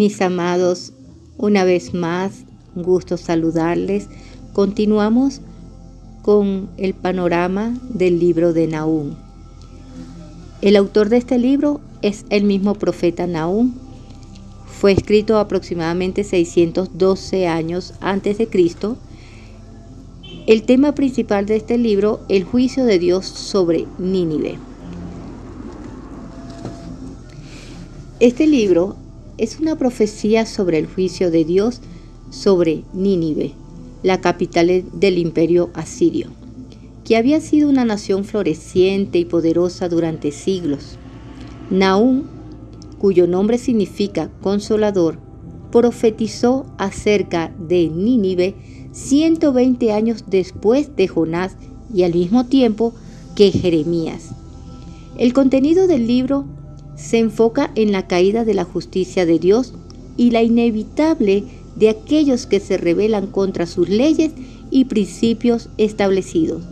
Mis amados, una vez más, un gusto saludarles. Continuamos con el panorama del libro de Nahum. El autor de este libro es el mismo profeta Nahum. Fue escrito aproximadamente 612 años antes de Cristo. El tema principal de este libro, el juicio de Dios sobre Nínive. Este libro es una profecía sobre el juicio de Dios sobre Nínive, la capital del imperio asirio, que había sido una nación floreciente y poderosa durante siglos. Nahum, cuyo nombre significa consolador, profetizó acerca de Nínive 120 años después de Jonás y al mismo tiempo que Jeremías. El contenido del libro se enfoca en la caída de la justicia de Dios y la inevitable de aquellos que se rebelan contra sus leyes y principios establecidos.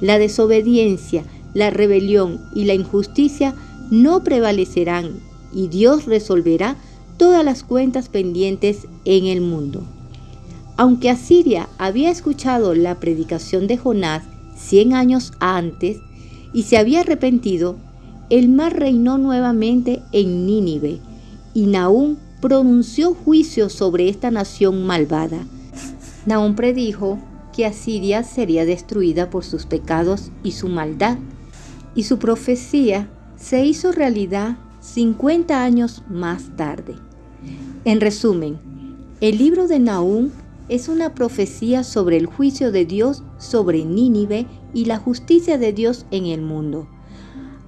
La desobediencia, la rebelión y la injusticia no prevalecerán y Dios resolverá todas las cuentas pendientes en el mundo. Aunque Asiria había escuchado la predicación de Jonás 100 años antes y se había arrepentido, el mar reinó nuevamente en Nínive y Nahum pronunció juicio sobre esta nación malvada. Nahum predijo que Asiria sería destruida por sus pecados y su maldad, y su profecía se hizo realidad 50 años más tarde. En resumen, el libro de Nahum es una profecía sobre el juicio de Dios sobre Nínive y la justicia de Dios en el mundo.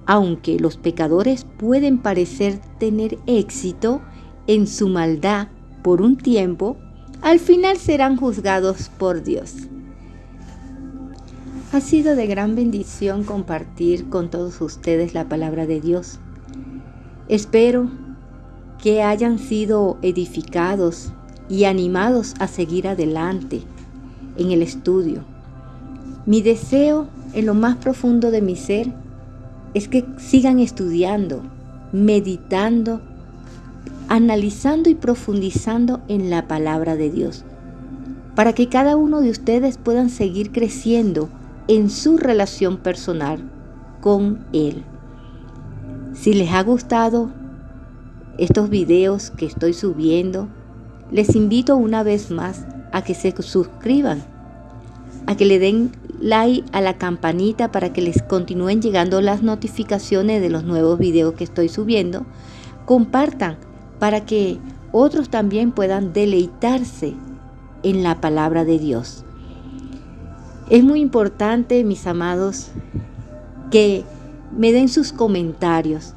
Aunque los pecadores pueden parecer tener éxito en su maldad por un tiempo, al final serán juzgados por Dios. Ha sido de gran bendición compartir con todos ustedes la palabra de Dios. Espero que hayan sido edificados y animados a seguir adelante en el estudio. Mi deseo en lo más profundo de mi ser es que sigan estudiando, meditando, analizando y profundizando en la palabra de Dios, para que cada uno de ustedes puedan seguir creciendo en su relación personal con Él. Si les ha gustado estos videos que estoy subiendo, les invito una vez más a que se suscriban, a que le den like a la campanita para que les continúen llegando las notificaciones de los nuevos videos que estoy subiendo. Compartan para que otros también puedan deleitarse en la palabra de Dios. Es muy importante, mis amados, que me den sus comentarios.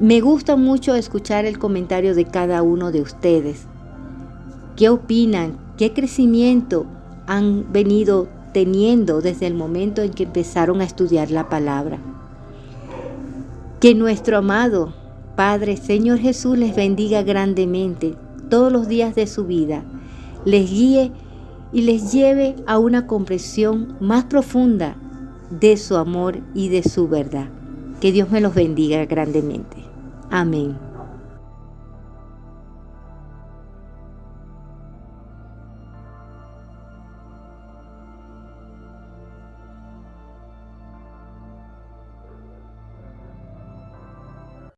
Me gusta mucho escuchar el comentario de cada uno de ustedes. ¿Qué opinan? ¿Qué crecimiento han venido teniendo desde el momento en que empezaron a estudiar la palabra. Que nuestro amado Padre Señor Jesús les bendiga grandemente todos los días de su vida, les guíe y les lleve a una comprensión más profunda de su amor y de su verdad. Que Dios me los bendiga grandemente. Amén.